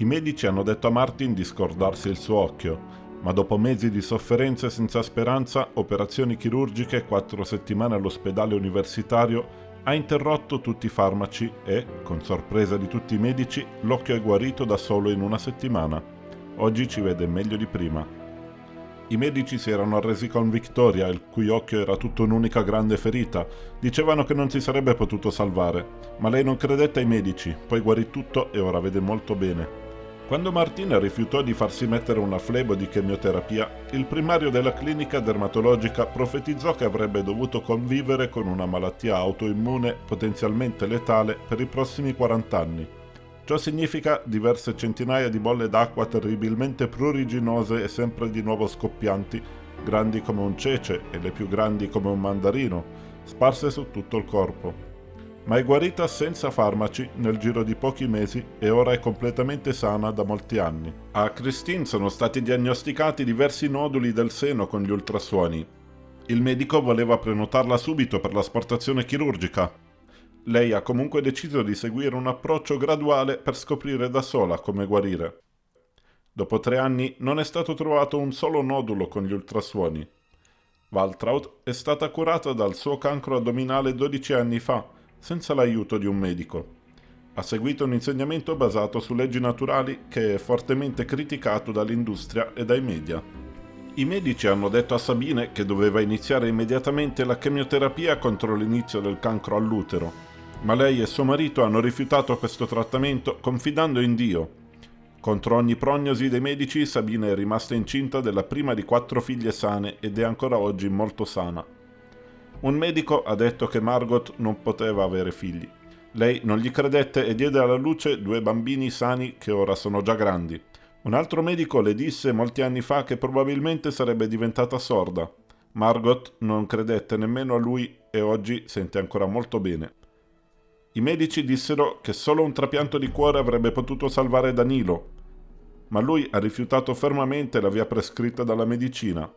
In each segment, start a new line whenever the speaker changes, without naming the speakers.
I medici hanno detto a Martin di scordarsi il suo occhio, ma dopo mesi di sofferenze senza speranza, operazioni chirurgiche e quattro settimane all'ospedale universitario, ha interrotto tutti i farmaci e, con sorpresa di tutti i medici, l'occhio è guarito da solo in una settimana. Oggi ci vede meglio di prima. I medici si erano arresi con Victoria, il cui occhio era tutto un'unica grande ferita. Dicevano che non si sarebbe potuto salvare, ma lei non credette ai medici, poi guarì tutto e ora vede molto bene. Quando Martina rifiutò di farsi mettere una flebo di chemioterapia, il primario della clinica dermatologica profetizzò che avrebbe dovuto convivere con una malattia autoimmune potenzialmente letale per i prossimi 40 anni. Ciò significa diverse centinaia di bolle d'acqua terribilmente pruriginose e sempre di nuovo scoppianti, grandi come un cece e le più grandi come un mandarino, sparse su tutto il corpo ma è guarita senza farmaci nel giro di pochi mesi e ora è completamente sana da molti anni. A Christine sono stati diagnosticati diversi noduli del seno con gli ultrasuoni. Il medico voleva prenotarla subito per l'asportazione chirurgica. Lei ha comunque deciso di seguire un approccio graduale per scoprire da sola come guarire. Dopo tre anni non è stato trovato un solo nodulo con gli ultrasuoni. Waltraud è stata curata dal suo cancro addominale 12 anni fa senza l'aiuto di un medico. Ha seguito un insegnamento basato su leggi naturali che è fortemente criticato dall'industria e dai media. I medici hanno detto a Sabine che doveva iniziare immediatamente la chemioterapia contro l'inizio del cancro all'utero, ma lei e suo marito hanno rifiutato questo trattamento confidando in Dio. Contro ogni prognosi dei medici, Sabine è rimasta incinta della prima di quattro figlie sane ed è ancora oggi molto sana. Un medico ha detto che Margot non poteva avere figli. Lei non gli credette e diede alla luce due bambini sani che ora sono già grandi. Un altro medico le disse molti anni fa che probabilmente sarebbe diventata sorda. Margot non credette nemmeno a lui e oggi sente ancora molto bene. I medici dissero che solo un trapianto di cuore avrebbe potuto salvare Danilo, ma lui ha rifiutato fermamente la via prescritta dalla medicina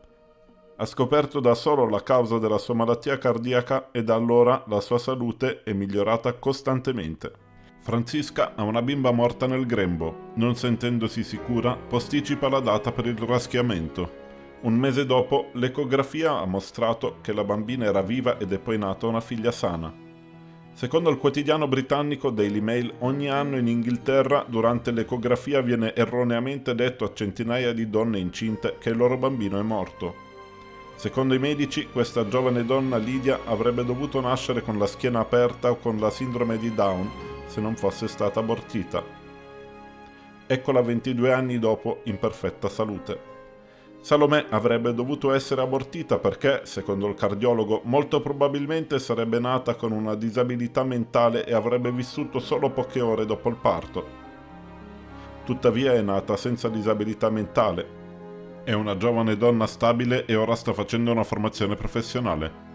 ha scoperto da solo la causa della sua malattia cardiaca e da allora la sua salute è migliorata costantemente. Francisca ha una bimba morta nel grembo. Non sentendosi sicura, posticipa la data per il raschiamento. Un mese dopo, l'ecografia ha mostrato che la bambina era viva ed è poi nata una figlia sana. Secondo il quotidiano britannico Daily Mail, ogni anno in Inghilterra durante l'ecografia viene erroneamente detto a centinaia di donne incinte che il loro bambino è morto. Secondo i medici, questa giovane donna Lydia avrebbe dovuto nascere con la schiena aperta o con la sindrome di Down se non fosse stata abortita. Eccola 22 anni dopo in perfetta salute. Salomè avrebbe dovuto essere abortita perché, secondo il cardiologo, molto probabilmente sarebbe nata con una disabilità mentale e avrebbe vissuto solo poche ore dopo il parto. Tuttavia è nata senza disabilità mentale è una giovane donna stabile e ora sta facendo una formazione professionale.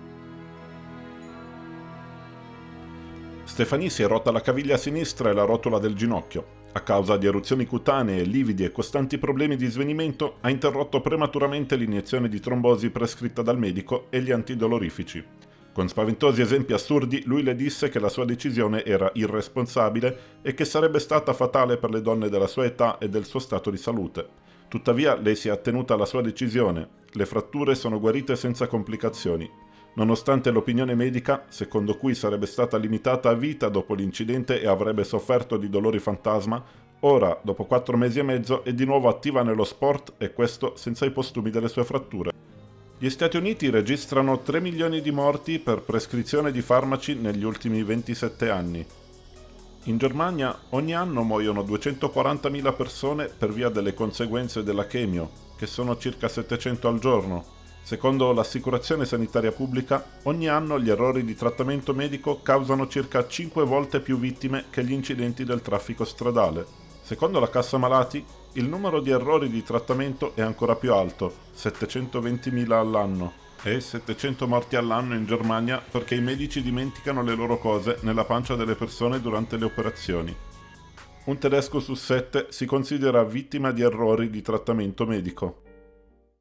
Stefanie si è rotta la caviglia sinistra e la rotola del ginocchio. A causa di eruzioni cutanee, lividi e costanti problemi di svenimento, ha interrotto prematuramente l'iniezione di trombosi prescritta dal medico e gli antidolorifici. Con spaventosi esempi assurdi, lui le disse che la sua decisione era irresponsabile e che sarebbe stata fatale per le donne della sua età e del suo stato di salute. Tuttavia lei si è attenuta alla sua decisione. Le fratture sono guarite senza complicazioni. Nonostante l'opinione medica, secondo cui sarebbe stata limitata a vita dopo l'incidente e avrebbe sofferto di dolori fantasma, ora, dopo quattro mesi e mezzo, è di nuovo attiva nello sport e questo senza i postumi delle sue fratture. Gli Stati Uniti registrano 3 milioni di morti per prescrizione di farmaci negli ultimi 27 anni, in Germania ogni anno muoiono 240.000 persone per via delle conseguenze della chemio, che sono circa 700 al giorno. Secondo l'assicurazione sanitaria pubblica, ogni anno gli errori di trattamento medico causano circa 5 volte più vittime che gli incidenti del traffico stradale. Secondo la Cassa Malati, il numero di errori di trattamento è ancora più alto, 720.000 all'anno e 700 morti all'anno in Germania perché i medici dimenticano le loro cose nella pancia delle persone durante le operazioni. Un tedesco su sette si considera vittima di errori di trattamento medico.